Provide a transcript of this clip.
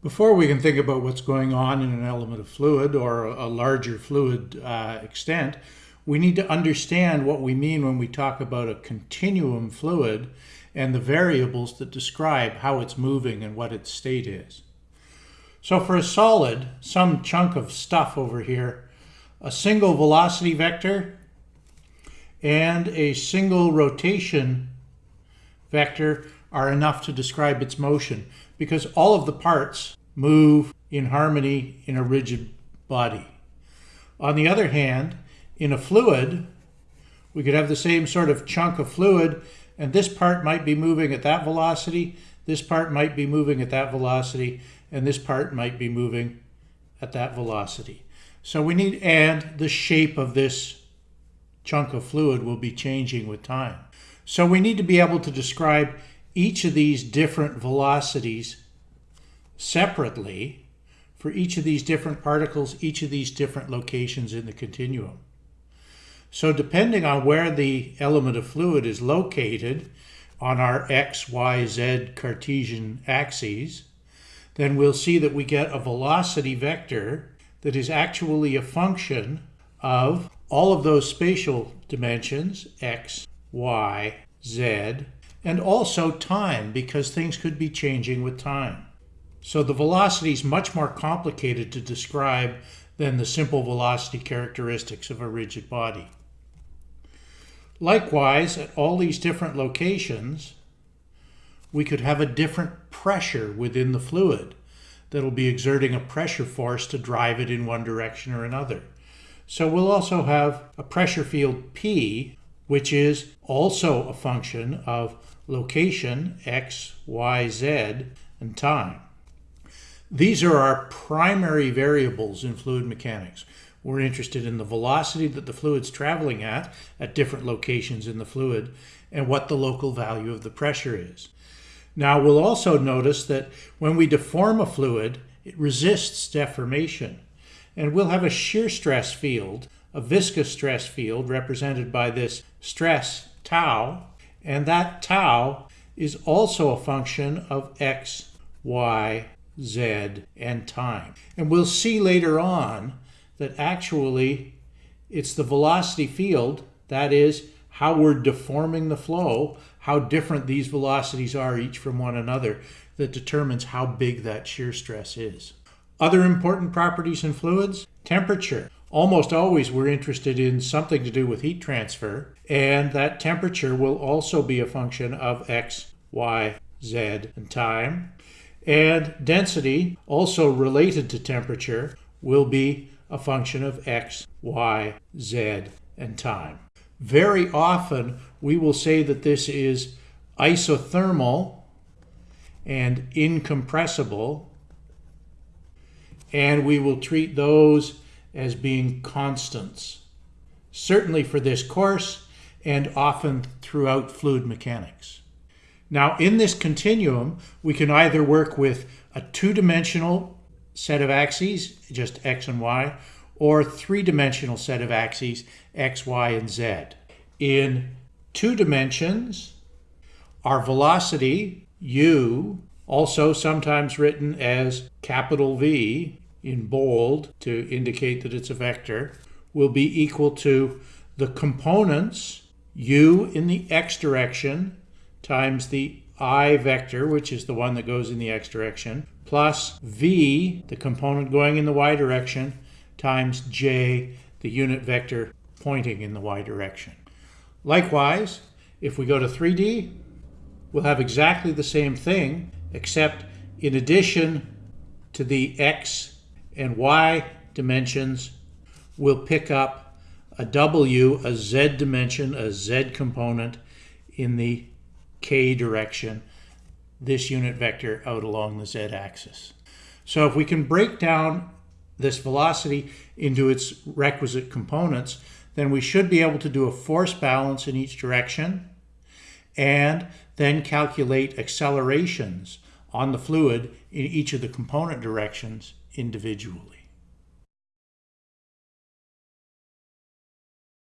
Before we can think about what's going on in an element of fluid or a larger fluid uh, extent, we need to understand what we mean when we talk about a continuum fluid and the variables that describe how it's moving and what its state is. So for a solid, some chunk of stuff over here, a single velocity vector and a single rotation vector are enough to describe its motion because all of the parts move in harmony in a rigid body. On the other hand, in a fluid, we could have the same sort of chunk of fluid and this part might be moving at that velocity, this part might be moving at that velocity, and this part might be moving at that velocity. So we need, and the shape of this chunk of fluid will be changing with time. So we need to be able to describe each of these different velocities separately for each of these different particles, each of these different locations in the continuum. So depending on where the element of fluid is located on our x, y, z Cartesian axes, then we'll see that we get a velocity vector that is actually a function of all of those spatial dimensions, x, y, z, and also time because things could be changing with time. So the velocity is much more complicated to describe than the simple velocity characteristics of a rigid body. Likewise, at all these different locations, we could have a different pressure within the fluid that'll be exerting a pressure force to drive it in one direction or another. So we'll also have a pressure field P which is also a function of location, x, y, z, and time. These are our primary variables in fluid mechanics. We're interested in the velocity that the fluid's traveling at, at different locations in the fluid, and what the local value of the pressure is. Now we'll also notice that when we deform a fluid, it resists deformation. And we'll have a shear stress field a viscous stress field represented by this stress tau, and that tau is also a function of x, y, z, and time. And we'll see later on that actually it's the velocity field, that is, how we're deforming the flow, how different these velocities are each from one another, that determines how big that shear stress is. Other important properties in fluids, temperature almost always we're interested in something to do with heat transfer, and that temperature will also be a function of x, y, z, and time. And density, also related to temperature, will be a function of x, y, z, and time. Very often, we will say that this is isothermal and incompressible, and we will treat those as being constants, certainly for this course and often throughout fluid mechanics. Now in this continuum, we can either work with a two-dimensional set of axes, just x and y, or three-dimensional set of axes, x, y, and z. In two dimensions, our velocity, u, also sometimes written as capital V, in bold to indicate that it's a vector will be equal to the components u in the x direction times the i vector, which is the one that goes in the x direction, plus v, the component going in the y direction, times j, the unit vector pointing in the y direction. Likewise, if we go to 3D, we'll have exactly the same thing, except in addition to the x and y dimensions will pick up a w, a z dimension, a z component in the k direction, this unit vector out along the z-axis. So if we can break down this velocity into its requisite components, then we should be able to do a force balance in each direction and then calculate accelerations on the fluid in each of the component directions individually.